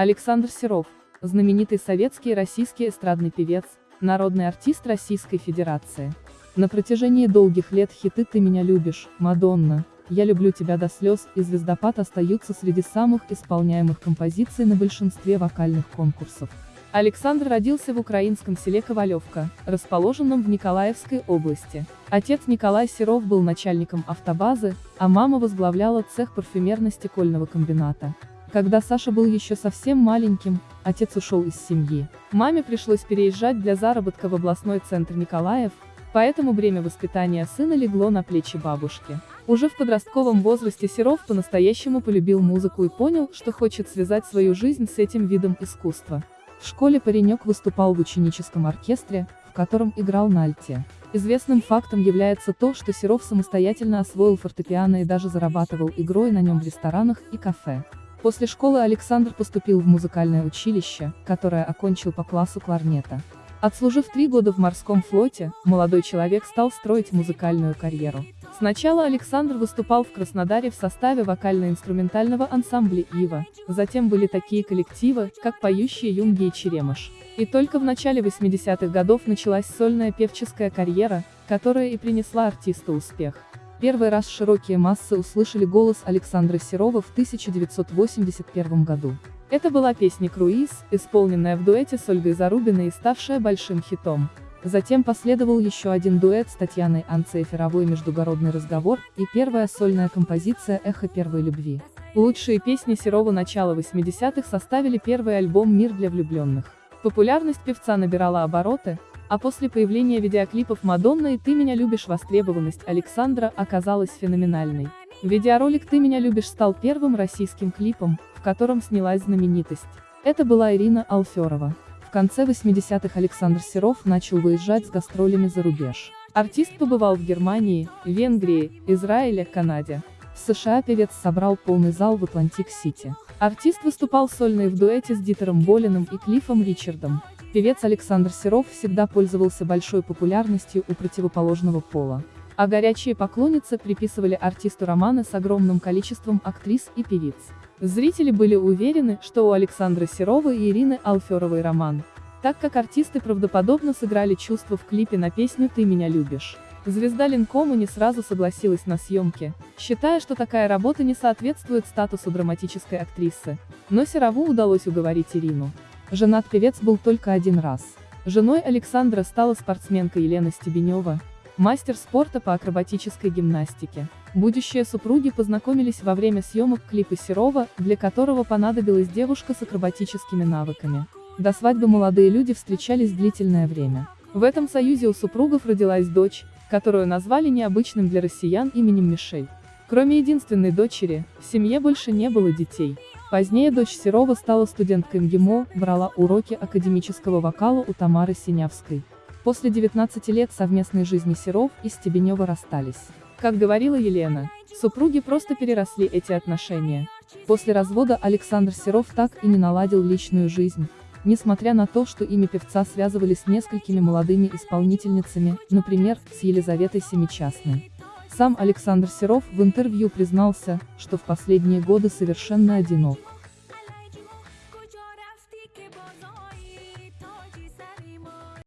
Александр Серов, знаменитый советский и российский эстрадный певец, народный артист Российской Федерации. На протяжении долгих лет хиты «Ты меня любишь», «Мадонна», «Я люблю тебя до слез» и «Звездопад» остаются среди самых исполняемых композиций на большинстве вокальных конкурсов. Александр родился в украинском селе Ковалевка, расположенном в Николаевской области. Отец Николай Серов был начальником автобазы, а мама возглавляла цех парфюмерно-стекольного комбината. Когда Саша был еще совсем маленьким, отец ушел из семьи. Маме пришлось переезжать для заработка в областной центр Николаев, поэтому бремя воспитания сына легло на плечи бабушки. Уже в подростковом возрасте Серов по-настоящему полюбил музыку и понял, что хочет связать свою жизнь с этим видом искусства. В школе паренек выступал в ученическом оркестре, в котором играл на альте. Известным фактом является то, что Серов самостоятельно освоил фортепиано и даже зарабатывал игрой на нем в ресторанах и кафе. После школы Александр поступил в музыкальное училище, которое окончил по классу кларнета. Отслужив три года в морском флоте, молодой человек стал строить музыкальную карьеру. Сначала Александр выступал в Краснодаре в составе вокально-инструментального ансамбля «Ива», затем были такие коллективы, как «Поющие юнги» и «Черемыш». И только в начале 80-х годов началась сольная певческая карьера, которая и принесла артисту успех. Первый раз широкие массы услышали голос Александра Серова в 1981 году. Это была песня «Круиз», исполненная в дуэте с Ольгой Зарубиной и ставшая большим хитом. Затем последовал еще один дуэт с Татьяной Анцеферовой «Междугородный разговор» и первая сольная композиция «Эхо первой любви». Лучшие песни Серова начала 80-х составили первый альбом «Мир для влюбленных». Популярность певца набирала обороты, а после появления видеоклипов «Мадонна» и «Ты меня любишь» востребованность Александра оказалась феноменальной. Видеоролик «Ты меня любишь» стал первым российским клипом, в котором снялась знаменитость. Это была Ирина Алферова. В конце 80-х Александр Серов начал выезжать с гастролями за рубеж. Артист побывал в Германии, Венгрии, Израиле, Канаде. В США певец собрал полный зал в Атлантик-Сити. Артист выступал сольно и в дуэте с Дитером Болиным и Клиффом Ричардом. Певец Александр Серов всегда пользовался большой популярностью у противоположного пола. А горячие поклонницы приписывали артисту романы с огромным количеством актрис и певиц. Зрители были уверены, что у Александра Серова и Ирины Алферовой роман, так как артисты правдоподобно сыграли чувства в клипе на песню «Ты меня любишь». Звезда Ленкома не сразу согласилась на съемки, считая, что такая работа не соответствует статусу драматической актрисы. Но Серову удалось уговорить Ирину. Женат певец был только один раз. Женой Александра стала спортсменка Елена Стебенева, мастер спорта по акробатической гимнастике. Будущие супруги познакомились во время съемок клипа Серова, для которого понадобилась девушка с акробатическими навыками. До свадьбы молодые люди встречались длительное время. В этом союзе у супругов родилась дочь, которую назвали необычным для россиян именем Мишель. Кроме единственной дочери, в семье больше не было детей. Позднее дочь Серова стала студенткой МГИМО, брала уроки академического вокала у Тамары Синявской. После 19 лет совместной жизни Серов и Стебенева расстались. Как говорила Елена, супруги просто переросли эти отношения. После развода Александр Серов так и не наладил личную жизнь, несмотря на то, что имя певца связывали с несколькими молодыми исполнительницами, например, с Елизаветой Семичастной. Сам Александр Серов в интервью признался, что в последние годы совершенно одинок.